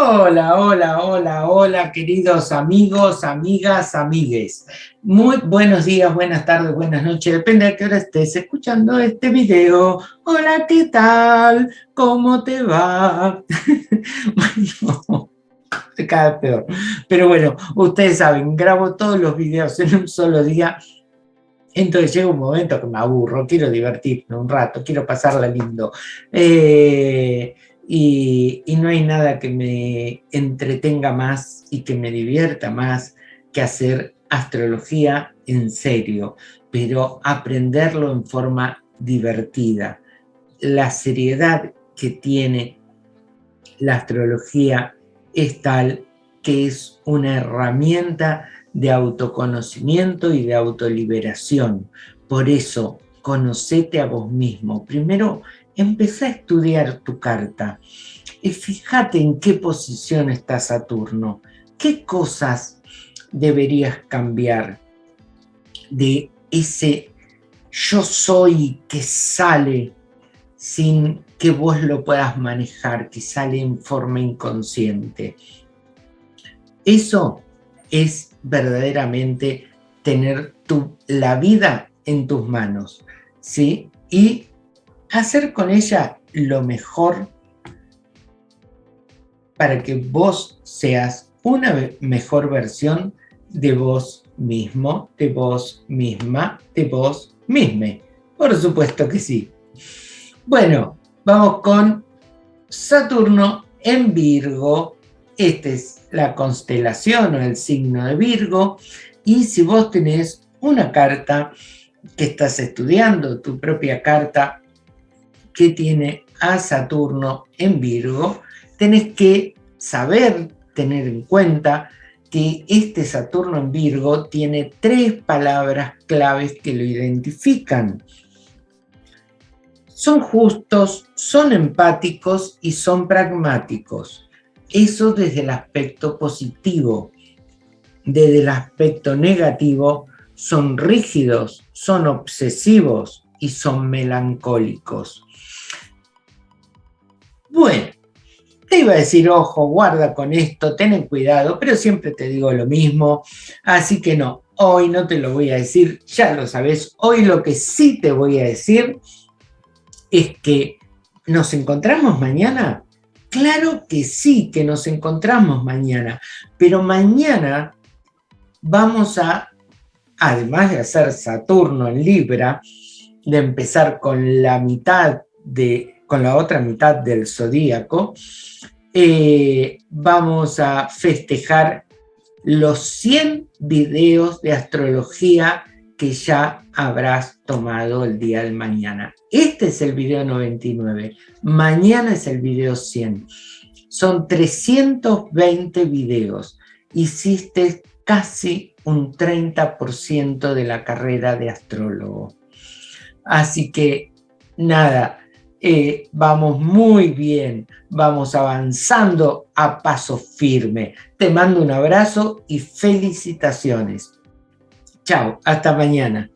Hola, hola, hola, hola, queridos amigos, amigas, amigues. Muy buenos días, buenas tardes, buenas noches, depende de qué hora estés escuchando este video. Hola, ¿qué tal? ¿Cómo te va? bueno, cada peor. Pero bueno, ustedes saben, grabo todos los videos en un solo día, entonces llega un momento que me aburro, quiero divertirme un rato, quiero pasarla lindo. Eh, y, no hay nada que me entretenga más y que me divierta más que hacer astrología en serio, pero aprenderlo en forma divertida. La seriedad que tiene la astrología es tal que es una herramienta de autoconocimiento y de autoliberación. Por eso, conocete a vos mismo. Primero, empecé a estudiar tu carta y fíjate en qué posición está Saturno, qué cosas deberías cambiar de ese yo soy que sale sin que vos lo puedas manejar, que sale en forma inconsciente. Eso es verdaderamente tener tu, la vida en tus manos, ¿sí? Y hacer con ella lo mejor para que vos seas una mejor versión de vos mismo, de vos misma, de vos misma. Por supuesto que sí. Bueno, vamos con Saturno en Virgo. Esta es la constelación o el signo de Virgo. Y si vos tenés una carta que estás estudiando, tu propia carta que tiene a Saturno en Virgo, tenés que saber, tener en cuenta que este Saturno en Virgo tiene tres palabras claves que lo identifican. Son justos, son empáticos y son pragmáticos. Eso desde el aspecto positivo. Desde el aspecto negativo, son rígidos, son obsesivos y son melancólicos. Bueno, te iba a decir, ojo, guarda con esto, ten cuidado, pero siempre te digo lo mismo, así que no, hoy no te lo voy a decir, ya lo sabes, hoy lo que sí te voy a decir es que nos encontramos mañana. Claro que sí que nos encontramos mañana, pero mañana vamos a, además de hacer Saturno en Libra, de empezar con la mitad de con la otra mitad del zodíaco, eh, vamos a festejar los 100 videos de astrología que ya habrás tomado el día de mañana. Este es el video 99, mañana es el video 100. Son 320 videos. Hiciste casi un 30% de la carrera de astrólogo. Así que, nada, eh, vamos muy bien, vamos avanzando a paso firme. Te mando un abrazo y felicitaciones. Chao, hasta mañana.